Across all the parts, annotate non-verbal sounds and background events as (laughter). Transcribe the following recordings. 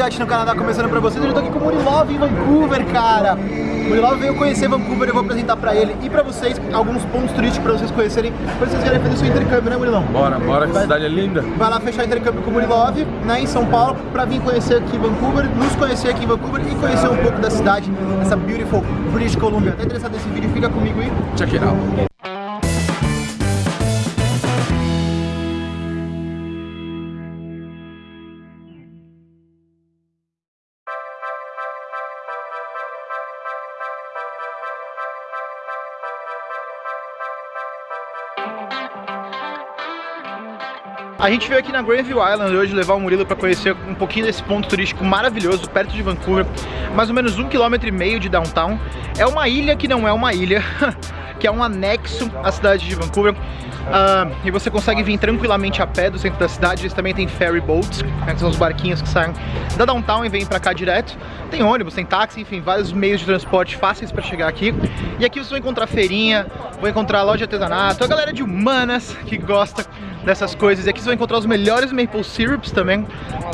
Yacht no Canadá começando pra vocês. Eu tô aqui com o Murilov em Vancouver, cara. O Murilov veio conhecer Vancouver, eu vou apresentar pra ele e pra vocês alguns pontos turísticos pra vocês conhecerem, pra vocês querem fazer seu intercâmbio, né Murilão? Bora, bora, que a cidade é linda. Vai lá fechar intercâmbio com o Murilov, né, em São Paulo, pra vir conhecer aqui Vancouver, nos conhecer aqui em Vancouver e conhecer um pouco da cidade, essa beautiful British Columbia. Tá interessado nesse vídeo? Fica comigo aí. Check it out. A gente veio aqui na Granville Island hoje levar o Murilo para conhecer um pouquinho desse ponto turístico maravilhoso, perto de Vancouver, mais ou menos um quilômetro e meio de downtown. É uma ilha que não é uma ilha, (laughs) que é um anexo à cidade de Vancouver. Uh, e você consegue vir tranquilamente a pé do centro da cidade. Eles também tem ferry boats, né, que são os barquinhos que saem da downtown e vêm para cá direto. Tem ônibus, tem táxi, enfim, vários meios de transporte fáceis para chegar aqui. E aqui vocês vão encontrar feirinha, vão encontrar loja de artesanato, a galera de humanas que gosta dessas coisas. E aqui você vai encontrar os melhores maple syrups também,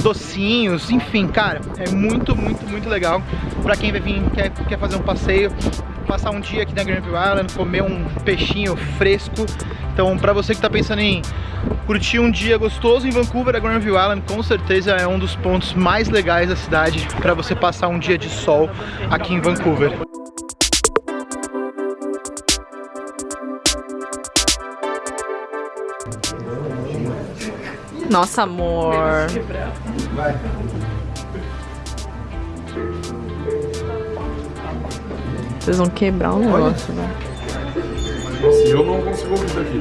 docinhos, enfim, cara, é muito, muito, muito legal para quem vai vir, quer, quer fazer um passeio, passar um dia aqui na Granville Island, comer um peixinho fresco. Então, para você que está pensando em curtir um dia gostoso em Vancouver, a Granville Island com certeza é um dos pontos mais legais da cidade para você passar um dia de sol aqui em Vancouver. Nossa, amor. Vai. Vocês vão quebrar o negócio, né? Assim eu não consigo ouvir daqui.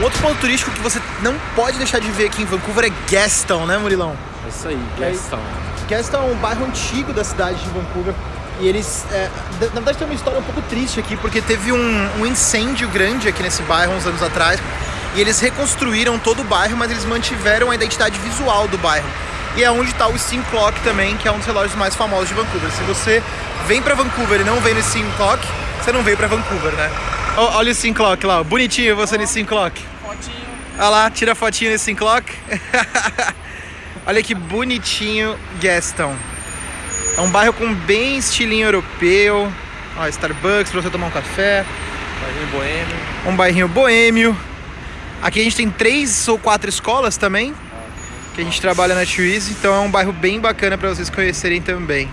Um outro ponto turístico que você não pode deixar de ver aqui em Vancouver é Gastown, né Murilão? É isso aí, Gaston. Gastown é um bairro antigo da cidade de Vancouver e eles, é, na verdade tem uma história um pouco triste aqui porque teve um, um incêndio grande aqui nesse bairro uns anos atrás e eles reconstruíram todo o bairro, mas eles mantiveram a identidade visual do bairro. E é onde está o Steam Clock também, que é um dos relógios mais famosos de Vancouver. Se você vem para Vancouver e não vem no Steam Clock, você não veio para Vancouver, né? Olha o Steam Clock lá, bonitinho você no Steam Clock. Fotinho. Olha lá, tira a fotinho nesse clock. (laughs) Olha que bonitinho Gaston. É um bairro com bem estilinho europeu. Ó, Starbucks pra você tomar um café. Bairrinho boêmio. Um bairrinho boêmio. Aqui a gente tem três ou quatro escolas também. Que a gente trabalha na Twizy. Então é um bairro bem bacana pra vocês conhecerem também.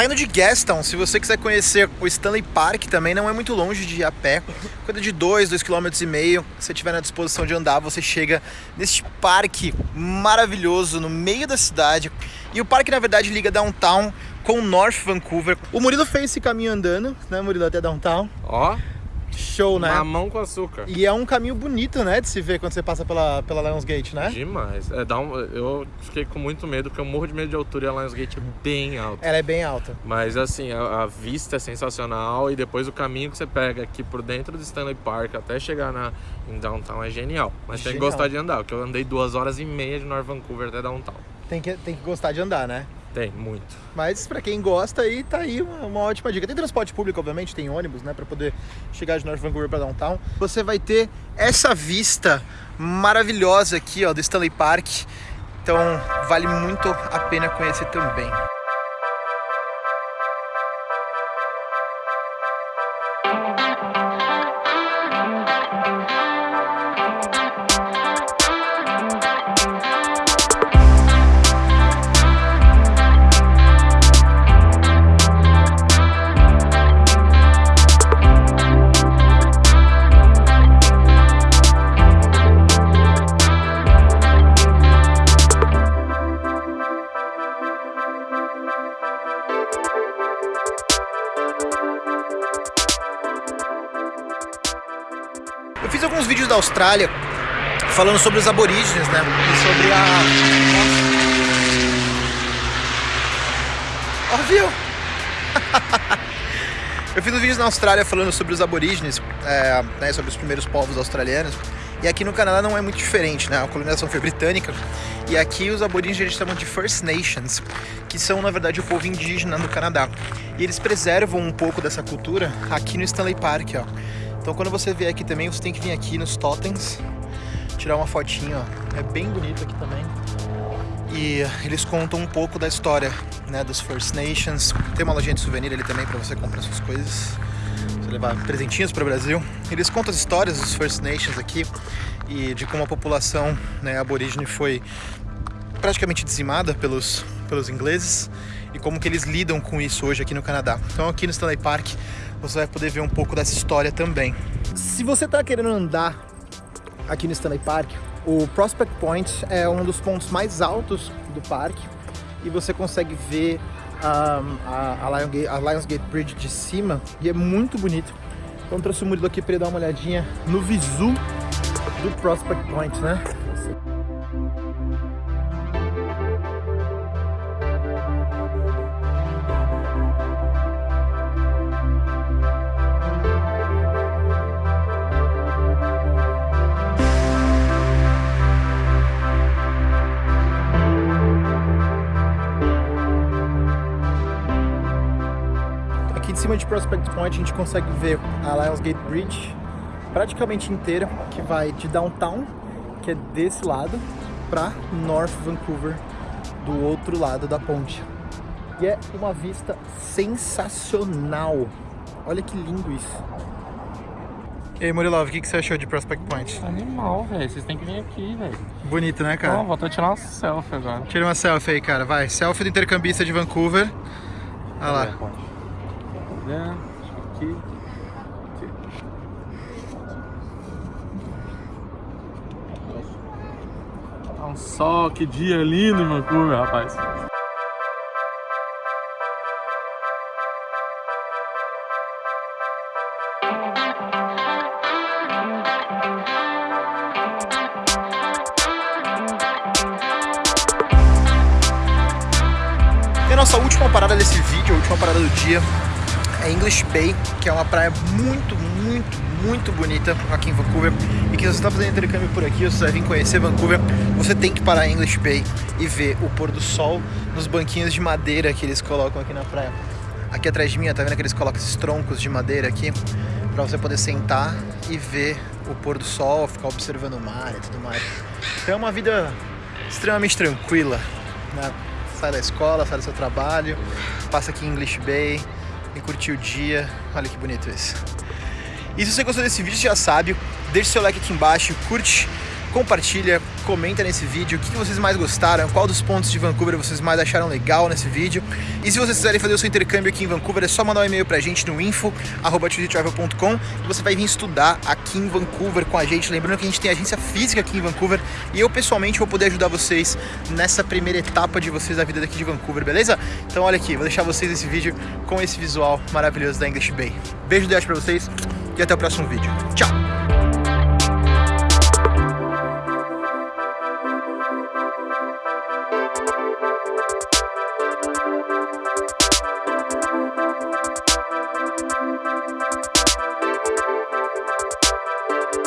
Saindo de Gastown, se você quiser conhecer o Stanley Park também, não é muito longe de ir a pé. Coisa de 2, 2,5 km. Se tiver na disposição de andar, você chega neste parque maravilhoso no meio da cidade. E o parque, na verdade, liga downtown com North Vancouver. O Murilo fez esse caminho andando, né, Murilo, até downtown. Ó, Show, né? mamão com açúcar. E é um caminho bonito, né, de se ver quando você passa pela, pela Lionsgate, né? Demais. É, dá um, eu fiquei com muito medo, porque eu morro de medo de altura e a Lionsgate é bem alta. Ela é bem alta. Mas assim, a, a vista é sensacional e depois o caminho que você pega aqui por dentro do Stanley Park até chegar na, em Downtown é genial. Mas tem que Genial. gostar de andar, porque eu andei duas horas e meia de North Vancouver até Downtown. Tem que, tem que gostar de andar, né? Tem, muito. Mas pra quem gosta aí, tá aí uma, uma ótima dica. Tem transporte público, obviamente, tem ônibus, né, Pra poder chegar de North Vancouver pra downtown. Você vai ter essa vista maravilhosa aqui, ó, do Stanley Park. Então, vale muito a pena conhecer também. Austrália falando sobre os aborígenes, né? E sobre a... Ó, viu? (laughs) Eu fiz um vídeo na Austrália falando sobre os aborígenes, é, né, sobre os primeiros povos australianos. E aqui no Canadá não é muito diferente, né? A colonização foi britânica. E aqui os aborígenes eles chamam de First Nations, que são na verdade o povo indígena do Canadá. E eles preservam um pouco dessa cultura aqui no Stanley Park, ó. Então quando você vier aqui também, você tem que vir aqui nos totens, tirar uma fotinha, ó. É bem bonito aqui também. E eles contam um pouco da história, né, dos First Nations. Tem uma lojinha de souvenir ali também para você comprar suas coisas, você levar presentinhos para o Brasil. Eles contam as histórias dos First Nations aqui e de como a população, né, aborígene foi praticamente dizimada pelos pelos ingleses e como que eles lidam com isso hoje aqui no Canadá. Então aqui no Stanley Park você vai poder ver um pouco dessa história também. Se você está querendo andar aqui no Stanley Park, o Prospect Point é um dos pontos mais altos do parque e você consegue ver um, a, a, Lionsgate, a Bridge de cima e é muito bonito. Então trouxe o Murilo aqui para ele dar uma olhadinha no visu do Prospect Point, né? Cima de Prospect Point a gente consegue ver a Lionsgate Bridge praticamente inteira, que vai de downtown, que é desse lado, para North Vancouver, do outro lado da ponte. E é uma vista sensacional. Olha que lindo isso. E aí, Murilov, o que, que você achou de Prospect Point? Animal, velho. Vocês têm que vir aqui, velho. Bonito, né, cara? Ó, vou até tirar uma selfie agora. Tira uma selfie aí, cara. Vai. Selfie do intercambista de Vancouver. Olha lá. Tá vendo? Aqui. Olha só, que dia lindo em Vancouver, rapaz. Nossa última parada desse vídeo, a última parada do dia, é English Bay, que é uma praia muito, muito, muito bonita aqui em Vancouver. E que se você está fazendo intercâmbio por aqui, você vai vir conhecer Vancouver, você tem que parar em English Bay e ver o pôr do sol nos banquinhos de madeira que eles colocam aqui na praia. Aqui atrás de mim, tá vendo que eles colocam esses troncos de madeira aqui para você poder sentar e ver o pôr do sol, ficar observando o mar e tudo mais. Então é uma vida extremamente tranquila, né? Sai da escola, sai do seu trabalho, passa aqui em English Bay e curtir o dia. Olha que bonito isso. E se você gostou desse vídeo, já sabe, deixa seu like aqui embaixo, curte, compartilha, comenta nesse vídeo o que vocês mais gostaram, qual dos pontos de Vancouver vocês mais acharam legal nesse vídeo. E se vocês quiserem fazer o seu intercâmbio aqui em Vancouver, é só mandar um e-mail pra gente no info.travel.com e você vai vir estudar aqui em Vancouver com a gente. Lembrando que a gente tem agência física aqui em Vancouver e eu pessoalmente vou poder ajudar vocês nessa primeira etapa de vocês da vida daqui de Vancouver, beleza? Então olha aqui, vou deixar vocês esse vídeo com esse visual maravilhoso da English Bay. Beijo de pra vocês e até o próximo vídeo. Tchau!